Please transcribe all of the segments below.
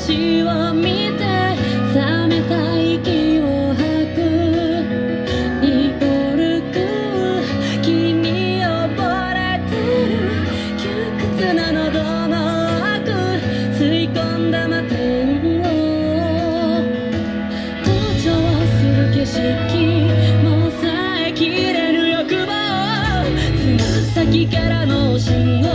星を見て冷めた息を吐くイコールく君を溺れてる窮屈な喉の奥吸い込んだ摩天を登場する景色もう抑えきれる欲望つま先からの信号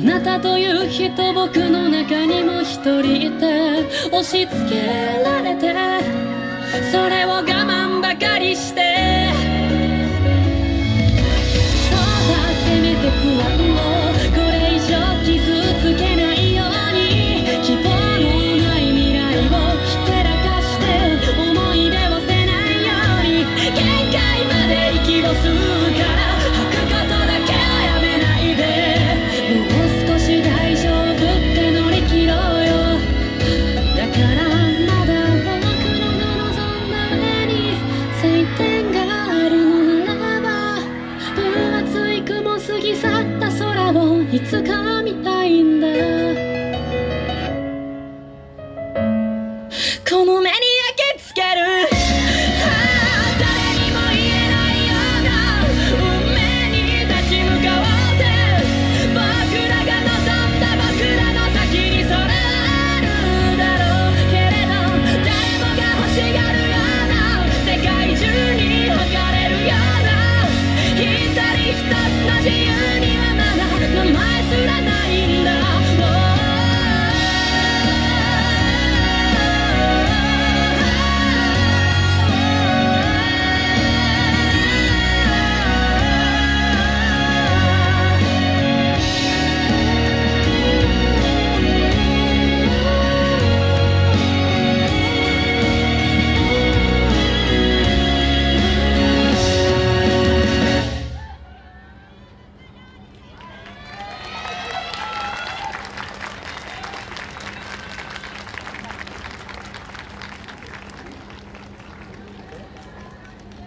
なたという人僕の中にも一人いて押し付けられてそれを我慢ばかりして。此刻